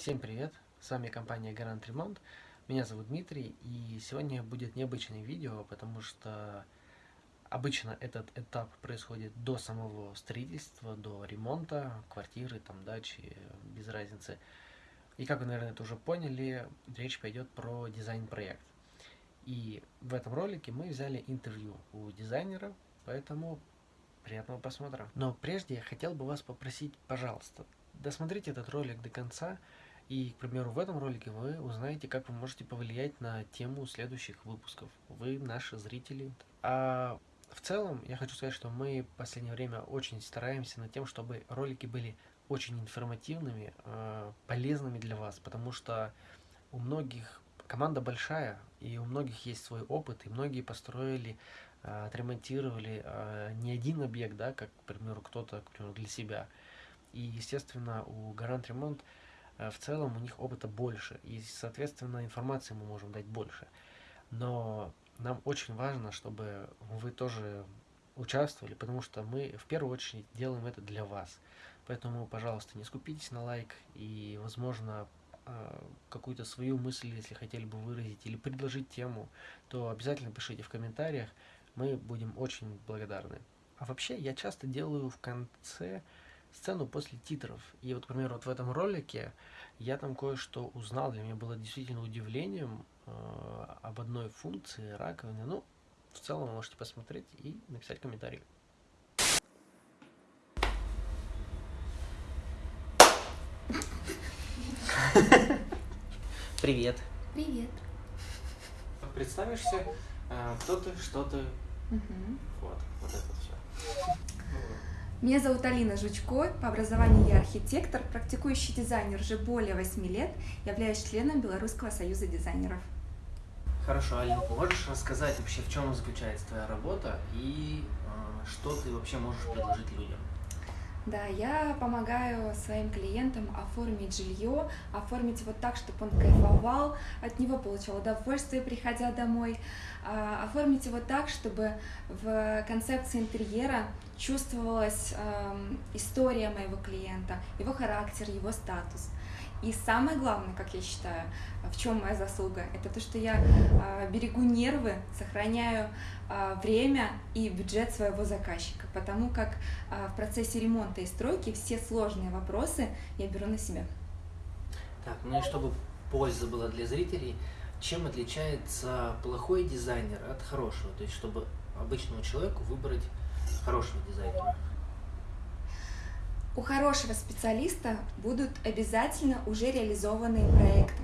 Всем привет! С вами компания Гарант Ремонт. Меня зовут Дмитрий, и сегодня будет необычное видео, потому что обычно этот этап происходит до самого строительства, до ремонта квартиры, там, дачи, без разницы. И как вы, наверное, это уже поняли, речь пойдет про дизайн-проект. И в этом ролике мы взяли интервью у дизайнера, поэтому приятного просмотра. Но прежде я хотел бы вас попросить, пожалуйста, досмотрите этот ролик до конца, и, к примеру, в этом ролике вы узнаете, как вы можете повлиять на тему следующих выпусков. Вы наши зрители. А в целом, я хочу сказать, что мы в последнее время очень стараемся над тем, чтобы ролики были очень информативными, э, полезными для вас, потому что у многих команда большая, и у многих есть свой опыт, и многие построили, э, отремонтировали э, не один объект, да, как, к примеру, кто-то, для себя. И, естественно, у Гарант Ремонт в целом у них опыта больше, и, соответственно, информации мы можем дать больше. Но нам очень важно, чтобы вы тоже участвовали, потому что мы в первую очередь делаем это для вас. Поэтому, пожалуйста, не скупитесь на лайк и, возможно, а, какую-то свою мысль, если хотели бы выразить или предложить тему, то обязательно пишите в комментариях, мы будем очень благодарны. А вообще, я часто делаю в конце сцену после титров. И вот, к примеру, вот в этом ролике я там кое-что узнал, для меня было действительно удивлением э, об одной функции раковины. Ну, в целом вы можете посмотреть и написать комментарий. Привет. Привет. Представишься, э, кто ты, что ты. Угу. Вот, вот это. Меня зовут Алина Жучко, по образованию я архитектор, практикующий дизайнер уже более 8 лет, являюсь членом Белорусского союза дизайнеров. Хорошо, Алина, можешь рассказать вообще, в чем заключается твоя работа и э, что ты вообще можешь предложить людям? Да, я помогаю своим клиентам оформить жилье, оформить его так, чтобы он кайфовал, от него получал удовольствие, приходя домой, а, оформить его так, чтобы в концепции интерьера чувствовалась история моего клиента, его характер, его статус. И самое главное, как я считаю, в чем моя заслуга, это то, что я э, берегу нервы, сохраняю э, время и бюджет своего заказчика, потому как э, в процессе ремонта и стройки все сложные вопросы я беру на себя. Так, ну и чтобы польза была для зрителей, чем отличается плохой дизайнер от хорошего? То есть, чтобы обычному человеку выбрать хорошего дизайнера. У хорошего специалиста будут обязательно уже реализованные проекты,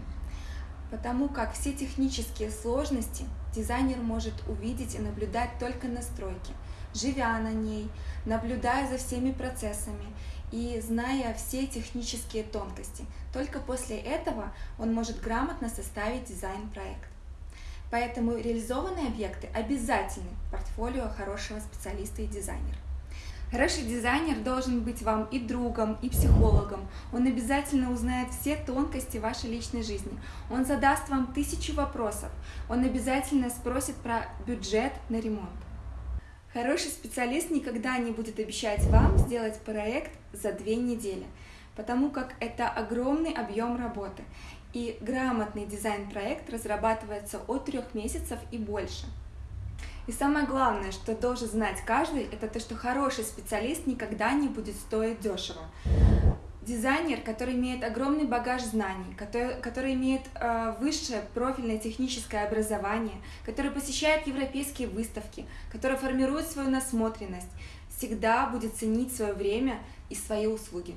потому как все технические сложности дизайнер может увидеть и наблюдать только на стройке, живя на ней, наблюдая за всеми процессами и зная все технические тонкости. Только после этого он может грамотно составить дизайн-проект. Поэтому реализованные объекты обязательны в портфолио хорошего специалиста и дизайнера. Хороший дизайнер должен быть вам и другом, и психологом. Он обязательно узнает все тонкости вашей личной жизни. Он задаст вам тысячу вопросов. Он обязательно спросит про бюджет на ремонт. Хороший специалист никогда не будет обещать вам сделать проект за две недели, потому как это огромный объем работы. И грамотный дизайн-проект разрабатывается от трех месяцев и больше. И самое главное, что должен знать каждый, это то, что хороший специалист никогда не будет стоить дешево. Дизайнер, который имеет огромный багаж знаний, который, который имеет э, высшее профильное техническое образование, который посещает европейские выставки, который формирует свою насмотренность, всегда будет ценить свое время и свои услуги.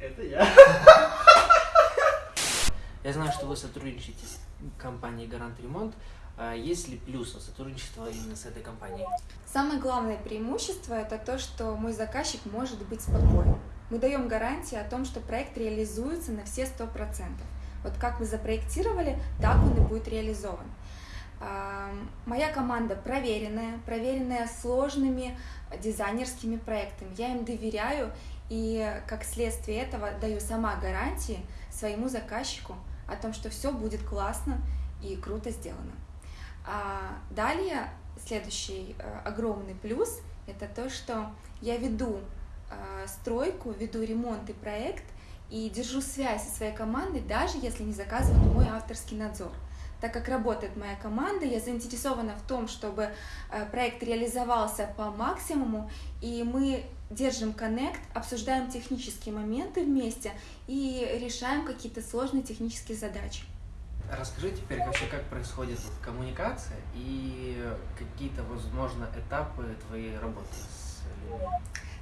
Это я. Я знаю, что вы сотрудничаете с компанией Гарант Ремонт. А есть ли плюсы сотрудничества именно с этой компанией? Самое главное преимущество – это то, что мой заказчик может быть спокоен. Мы даем гарантии о том, что проект реализуется на все 100%. Вот как мы запроектировали, так он и будет реализован. А, моя команда проверенная, проверенная сложными дизайнерскими проектами. Я им доверяю и как следствие этого даю сама гарантии своему заказчику о том, что все будет классно и круто сделано. А далее следующий э, огромный плюс – это то, что я веду э, стройку, веду ремонт и проект, и держу связь со своей командой, даже если не заказываю мой авторский надзор. Так как работает моя команда, я заинтересована в том, чтобы э, проект реализовался по максимуму, и мы держим коннект, обсуждаем технические моменты вместе и решаем какие-то сложные технические задачи. Расскажи теперь вообще, как происходит коммуникация и какие-то, возможно, этапы твоей работы с.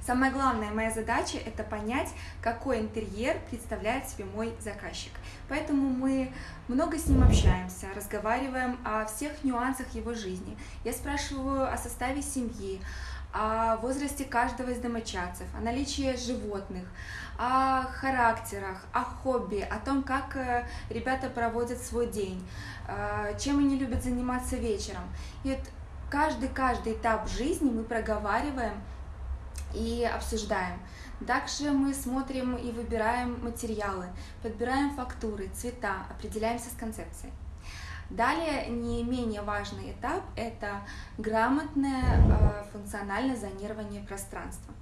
Самая главная моя задача – это понять, какой интерьер представляет себе мой заказчик. Поэтому мы много с ним общаемся, разговариваем о всех нюансах его жизни. Я спрашиваю о составе семьи, о возрасте каждого из домочадцев, о наличии животных, о характерах, о хобби, о том, как э, ребята проводят свой день, э, чем они любят заниматься вечером. И вот каждый-каждый этап жизни мы проговариваем и обсуждаем. Также мы смотрим и выбираем материалы, подбираем фактуры, цвета, определяемся с концепцией. Далее не менее важный этап – это грамотное э, функциональное зонирование пространства.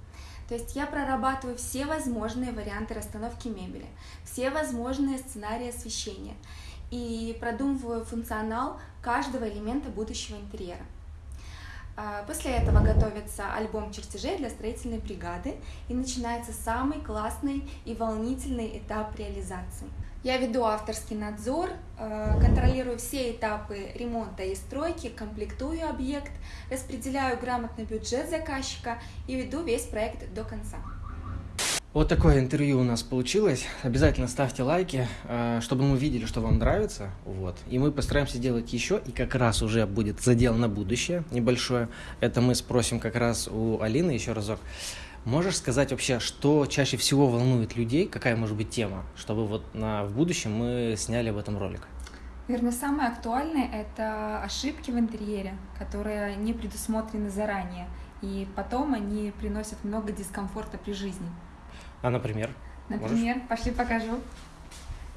То есть я прорабатываю все возможные варианты расстановки мебели, все возможные сценарии освещения и продумываю функционал каждого элемента будущего интерьера. А, после этого готовится альбом чертежей для строительной бригады и начинается самый классный и волнительный этап реализации. Я веду авторский надзор, а, контролирую все этапы ремонта и стройки, комплектую объект, распределяю грамотно бюджет заказчика и веду весь проект до конца. Вот такое интервью у нас получилось. Обязательно ставьте лайки, э, чтобы мы видели, что вам нравится. Вот. И мы постараемся сделать еще, и как раз уже будет задел на будущее небольшое. Это мы спросим как раз у Алины еще разок. Можешь сказать вообще, что чаще всего волнует людей, какая может быть тема, чтобы вот на, в будущем мы сняли об этом ролик? Наверное, самое актуальное – это ошибки в интерьере, которые не предусмотрены заранее, и потом они приносят много дискомфорта при жизни. А, например? Например, Можешь? пошли покажу.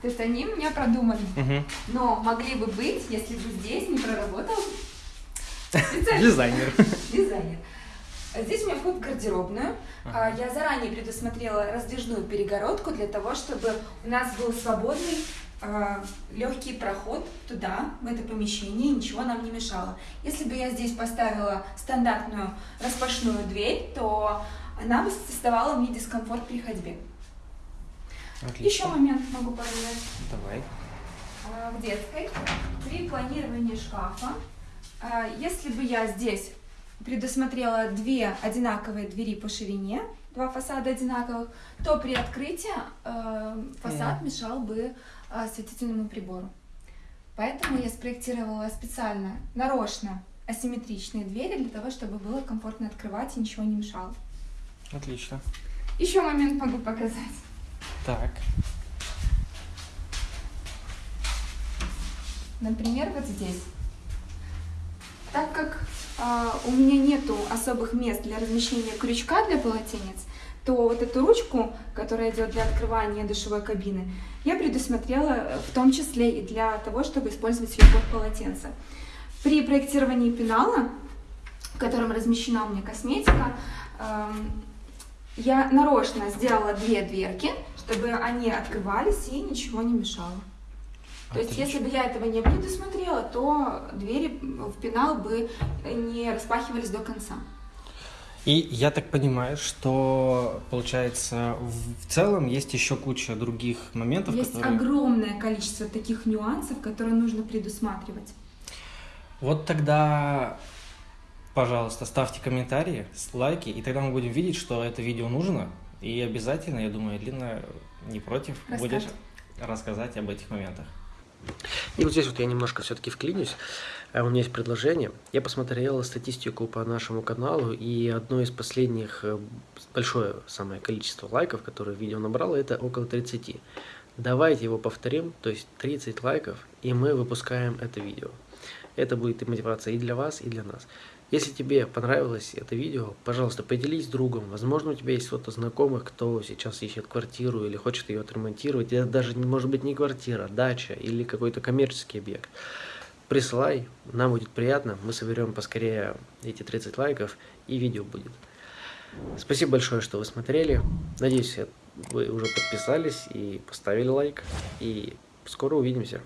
То есть они у меня продуманы, угу. но могли бы быть, если бы здесь не проработал дизайнер. Дизайнер. Здесь у меня вход в гардеробную. Ага. Я заранее предусмотрела раздвижную перегородку для того, чтобы у нас был свободный а, легкий проход туда, в это помещение, ничего нам не мешало. Если бы я здесь поставила стандартную распашную дверь, то она создавала мне дискомфорт при ходьбе. Отлично. Еще момент могу показать. Давай. А, в детской при планировании шкафа, а, если бы я здесь предусмотрела две одинаковые двери по ширине, два фасада одинаковых, то при открытии э, фасад мешал бы осветительному прибору. Поэтому я спроектировала специально, нарочно асимметричные двери для того, чтобы было комфортно открывать и ничего не мешало. Отлично. Еще момент могу показать. Так. Например, вот здесь. Так как э, у меня нету особых мест для размещения крючка для полотенец, то вот эту ручку, которая идет для открывания душевой кабины, я предусмотрела в том числе и для того, чтобы использовать ее под полотенце. При проектировании пенала, в котором размещена у меня косметика, э, я нарочно сделала две дверки, чтобы они открывались и ничего не мешало. То есть, если бы я этого не предусмотрела, то двери в пенал бы не распахивались до конца. И я так понимаю, что, получается, в целом есть еще куча других моментов, есть которые... огромное количество таких нюансов, которые нужно предусматривать. Вот тогда пожалуйста, ставьте комментарии, лайки, и тогда мы будем видеть, что это видео нужно. И обязательно, я думаю, Лина не против Расскажет. будет рассказать об этих моментах. И вот здесь вот я немножко все-таки вклинюсь. Э, у меня есть предложение. Я посмотрел статистику по нашему каналу, и одно из последних, э, большое самое количество лайков, которое видео набрало, это около 30. Давайте его повторим, то есть 30 лайков, и мы выпускаем это видео. Это будет и мотивация и для вас, и для нас. Если тебе понравилось это видео, пожалуйста, поделись с другом. Возможно, у тебя есть кто-то знакомых, кто сейчас ищет квартиру или хочет ее отремонтировать. Это даже, может быть, не квартира, дача или какой-то коммерческий объект. Присылай, нам будет приятно. Мы соберем поскорее эти 30 лайков и видео будет. Спасибо большое, что вы смотрели. Надеюсь, вы уже подписались и поставили лайк. И скоро увидимся.